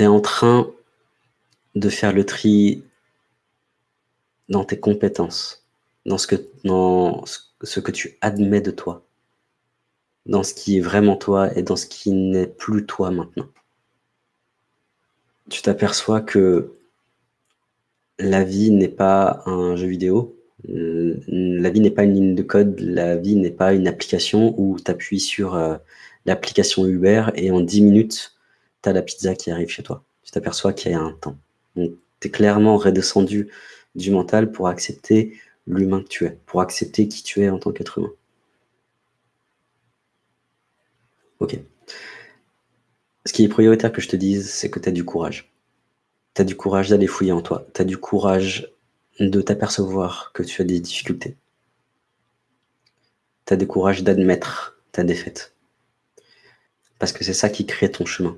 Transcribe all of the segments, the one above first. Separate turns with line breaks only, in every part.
tu en train de faire le tri dans tes compétences, dans ce que, dans ce que tu admets de toi, dans ce qui est vraiment toi et dans ce qui n'est plus toi maintenant. Tu t'aperçois que la vie n'est pas un jeu vidéo, la vie n'est pas une ligne de code, la vie n'est pas une application où tu appuies sur euh, l'application Uber et en 10 minutes, tu as la pizza qui arrive chez toi. Tu t'aperçois qu'il y a un temps. Donc, tu es clairement redescendu du mental pour accepter l'humain que tu es, pour accepter qui tu es en tant qu'être humain. Ok. Ce qui est prioritaire que je te dise, c'est que tu as du courage. Tu as du courage d'aller fouiller en toi. Tu as du courage de t'apercevoir que tu as des difficultés. Tu as du courage d'admettre ta défaite. Parce que c'est ça qui crée ton chemin.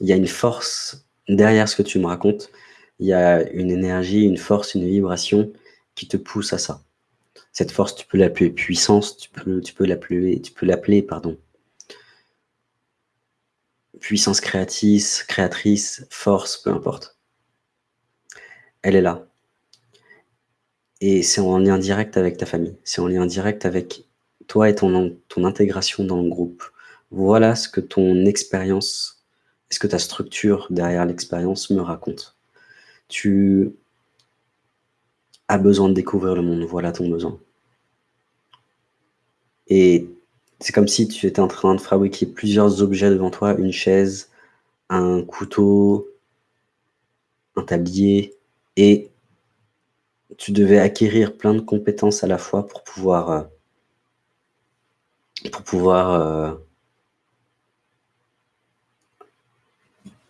Il y a une force derrière ce que tu me racontes. Il y a une énergie, une force, une vibration qui te pousse à ça. Cette force, tu peux l'appeler puissance, tu peux, tu peux l'appeler, tu peux l'appeler, pardon, puissance créatrice, créatrice, force, peu importe. Elle est là. Et c'est en lien direct avec ta famille. C'est en lien direct avec toi et ton, ton intégration dans le groupe. Voilà ce que ton expérience, ce que ta structure derrière l'expérience me raconte. Tu as besoin de découvrir le monde. Voilà ton besoin. Et c'est comme si tu étais en train de fabriquer plusieurs objets devant toi, une chaise, un couteau, un tablier, et tu devais acquérir plein de compétences à la fois pour pouvoir, euh, pour pouvoir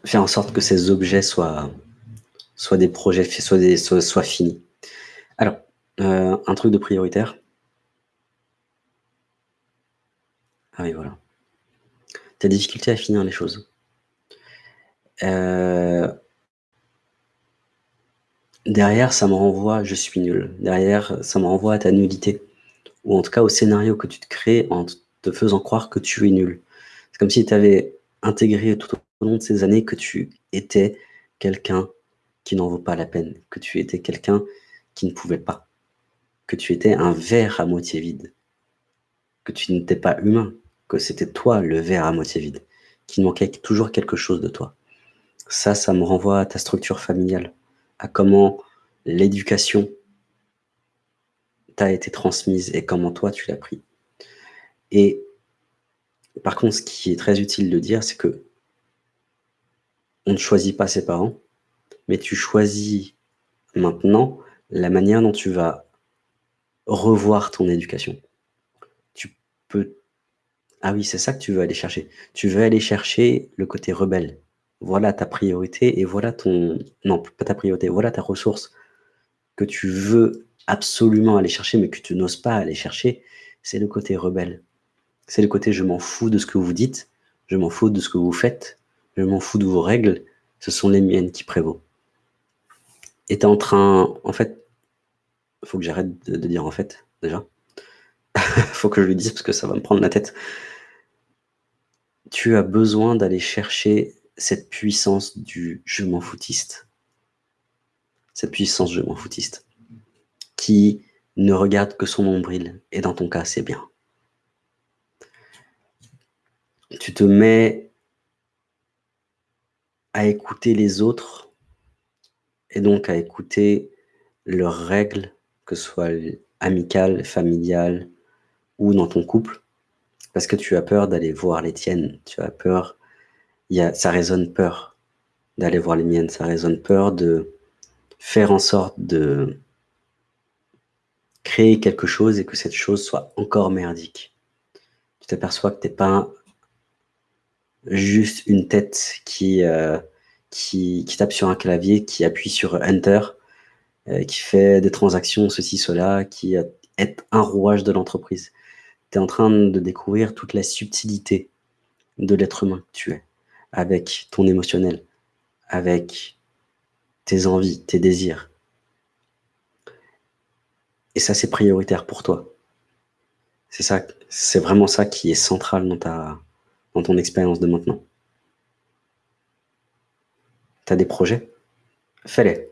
faire en sorte que ces objets soient, des projets, soient, soient, finis. Alors, euh, un truc de prioritaire. Ah oui, voilà. Tu as des difficultés à finir les choses. Euh, derrière, ça me renvoie je suis nul. Derrière, ça me renvoie à ta nullité. Ou en tout cas au scénario que tu te crées en te faisant croire que tu es nul. C'est comme si tu avais intégré tout au long de ces années que tu étais quelqu'un qui n'en vaut pas la peine, que tu étais quelqu'un qui ne pouvait pas, que tu étais un verre à moitié vide, que tu n'étais pas humain, que c'était toi le verre à moitié vide, qu'il manquait toujours quelque chose de toi. Ça, ça me renvoie à ta structure familiale à comment l'éducation t'a été transmise et comment toi tu l'as pris. Et par contre, ce qui est très utile de dire, c'est que on ne choisit pas ses parents, mais tu choisis maintenant la manière dont tu vas revoir ton éducation. Tu peux... Ah oui, c'est ça que tu veux aller chercher. Tu veux aller chercher le côté rebelle voilà ta priorité et voilà ton... Non, pas ta priorité, voilà ta ressource que tu veux absolument aller chercher, mais que tu n'oses pas aller chercher, c'est le côté rebelle. C'est le côté je m'en fous de ce que vous dites, je m'en fous de ce que vous faites, je m'en fous de vos règles, ce sont les miennes qui prévaut. Et t'es en train... En fait, faut que j'arrête de, dire en fait, déjà. faut que je lui dise parce que ça va me prendre la tête. Tu as besoin d'aller chercher cette puissance du je m'en. Cette puissance je m'en foutiste. Qui ne regarde que son nombril. Et dans ton cas, c'est bien. Tu te mets à écouter les autres et donc à écouter leurs règles, que ce soit amicales, familiales ou dans ton couple, parce que tu as peur d'aller voir les tiennes, tu as peur. Y a, ça résonne peur d'aller voir les miennes, ça résonne peur de faire en sorte de créer quelque chose et que cette chose soit encore merdique. Tu t'aperçois que tu n'es pas juste une tête qui, euh, qui, qui, tape sur un clavier, qui appuie sur Enter, euh, qui fait des transactions, ceci, cela, qui est un rouage de l'entreprise. Tu es en train de découvrir toute la subtilité de l'être humain que tu es avec ton émotionnel, avec tes envies, tes désirs. Et ça, c'est prioritaire pour toi. C'est ça, c'est vraiment ça qui est central dans, ta, dans ton expérience de maintenant. Tu as des projets, fais-les.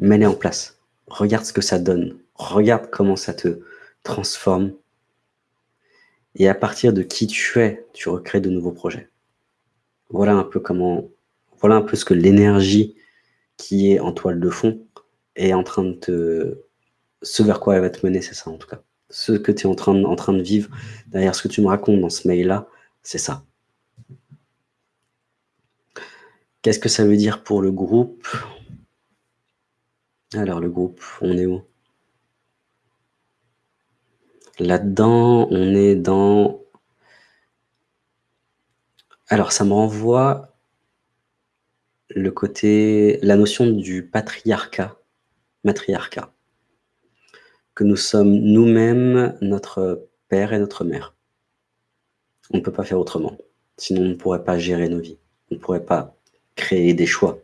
Mets-les en place. Regarde ce que ça donne. Regarde comment ça te transforme. Et à partir de qui tu es, tu recrées de nouveaux projets. Voilà un peu comment, voilà un peu ce que l'énergie qui est en toile de fond est en train de te, ce vers quoi elle va te mener, c'est ça en tout cas. Ce que tu es en train, de vivre, derrière ce que tu me racontes dans ce mail-là, c'est ça. Qu'est-ce que ça veut dire pour le groupe? Alors, le groupe, on est où? Là-dedans, on est dans... Alors, ça me renvoie le côté, la notion du patriarcat, matriarcat, que nous sommes nous-mêmes notre père et notre mère. On ne peut pas faire autrement, sinon on ne pourrait pas gérer nos vies, on ne pourrait pas créer des choix,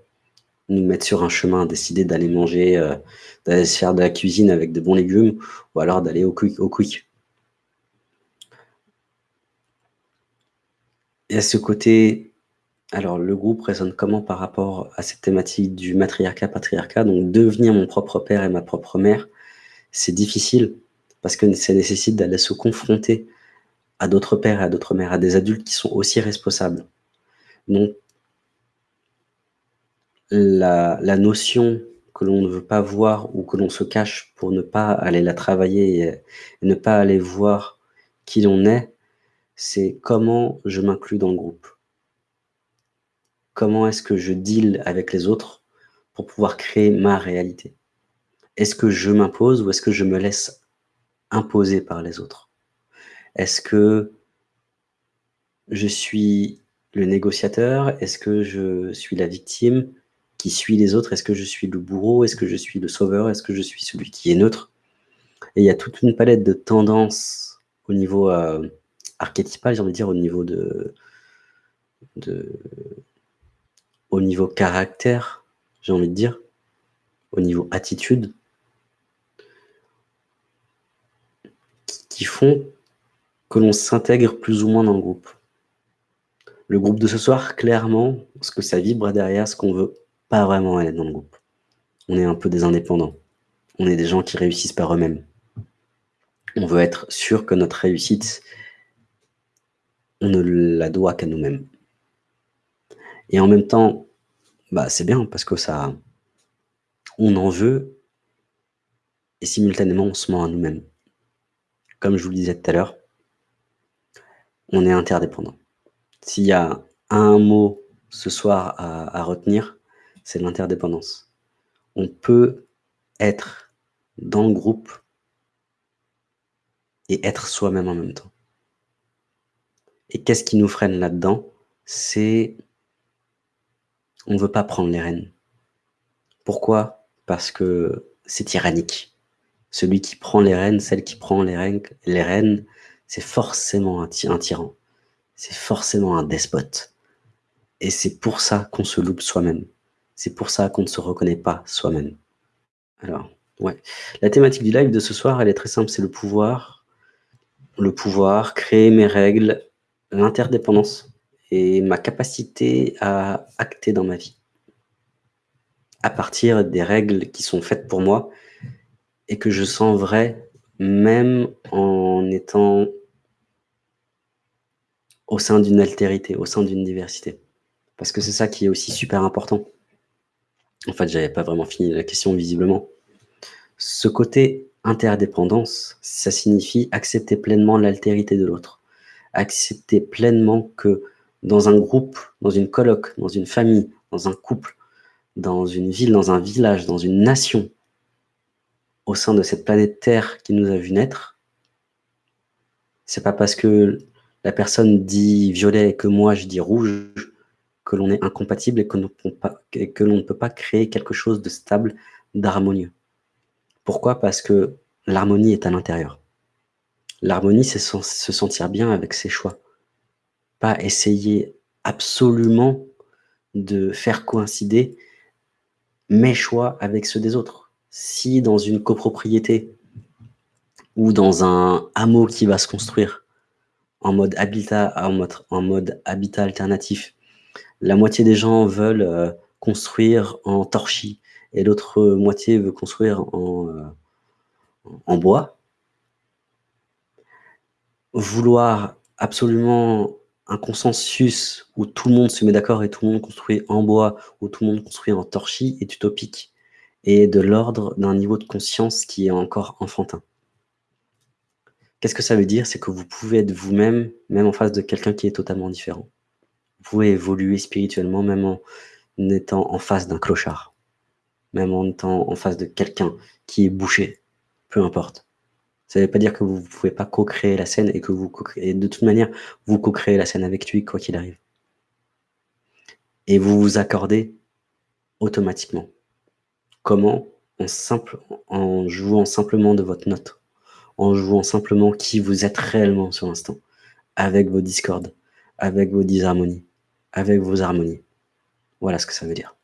nous mettre sur un chemin, décider d'aller manger, euh, d'aller faire de la cuisine avec de bons légumes, ou alors d'aller au quick. Au quick. Et à ce côté, alors le groupe résonne comment par rapport à cette thématique du matriarcat-patriarcat Donc devenir mon propre père et ma propre mère, c'est difficile, parce que ça nécessite d'aller se confronter à d'autres pères et à d'autres mères, à des adultes qui sont aussi responsables. Donc la, notion que l'on ne veut pas voir ou que l'on se cache pour ne pas aller la travailler et, ne pas aller voir qui l'on est, c'est comment je m'inclus dans le groupe. Comment est-ce que je deal avec les autres pour pouvoir créer ma réalité? Est-ce que je m'impose ou est-ce que je me laisse imposer par les autres? Est-ce que je suis le négociateur? Est-ce que je suis la victime qui suit les autres? Est-ce que je suis le bourreau? Est-ce que je suis le sauveur? Est-ce que je suis celui qui est neutre? Et il y a toute une palette de tendances au niveau euh, archétypal, j'ai envie de dire, au niveau de, de au niveau caractère, j'ai envie de dire, au niveau attitude, font que l'on s'intègre plus ou moins dans le groupe. Le groupe de ce soir, clairement, ce que ça vibre derrière, ce qu'on veut, pas vraiment aller dans le groupe. On est un peu des indépendants. On est des gens qui réussissent par eux-mêmes. On veut être sûr que notre réussite, on ne la doit qu'à nous-mêmes. Et en même temps, bah, c'est bien parce que ça, on en veut et simultanément on se ment à nous-mêmes. Comme je vous le disais tout à l'heure, on est interdépendant. S'il y a un mot ce soir à retenir, c'est l'interdépendance. On peut être dans le groupe et être soi-même en même temps. Et qu'est-ce qui nous freine là-dedans? C'est on ne veut pas prendre les rênes. Pourquoi? Parce que c'est tyrannique. Celui qui prend les rênes, celle qui prend les rênes, c'est forcément un, un tyran. C'est forcément un despote. Et c'est pour ça qu'on se loupe soi-même. C'est pour ça qu'on ne se reconnaît pas soi-même. Alors, ouais. La thématique du live de ce soir, elle est très simple, c'est le pouvoir. Le pouvoir, créer mes règles, l'interdépendance et ma capacité à acter dans ma vie. À partir des règles qui sont faites pour moi et que je sens vraies, même en étant au sein d'une altérité, au sein d'une diversité. Parce que c'est ça qui est aussi super important. En fait, j'avais pas vraiment fini la question visiblement. Ce côté interdépendance, ça signifie accepter pleinement l'altérité de l'autre. Accepter pleinement que dans un groupe, dans une colloque, dans une famille, dans un couple, dans une ville, dans un village, dans une nation, au sein de cette planète Terre qui nous a vu naître, c'est pas parce que la personne dit violet et que moi je dis rouge que l'on est incompatible et que, l'on ne peut pas créer quelque chose de stable, d'harmonieux. Pourquoi? Parce que l'harmonie est à l'intérieur. L'harmonie, c'est se sentir bien avec ses choix. Pas essayer absolument de faire coïncider mes choix avec ceux des autres. Si dans une copropriété ou dans un hameau qui va se construire en mode habitat, en mode, alternatif, La moitié des gens veulent, heu, construire en torchis et l'autre moitié veut construire en, heu, en bois. Vouloir absolument un consensus où tout le monde se met d'accord et tout le monde construit en bois, ou tout le monde construit en torchis est utopique et de l'ordre d'un niveau de conscience qui est encore enfantin. Qu'est-ce que ça veut dire? C'est que vous pouvez être vous-même, même en face de quelqu'un qui est totalement différent. Vous pouvez évoluer spirituellement même en étant en face d'un clochard, même en étant en face de quelqu'un qui est bouché, peu importe. Ça veut pas dire que vous pouvez pas co-créer la scène et que vous co-créez de toute manière, vous co-créez la scène avec lui quoi qu'il arrive. Et vous vous accordez automatiquement. Comment? En jouant simplement de votre note, en jouant simplement qui vous êtes réellement sur l'instant, avec vos discordes, avec vos disharmonies, avec vos harmonies. Voilà ce que ça veut dire.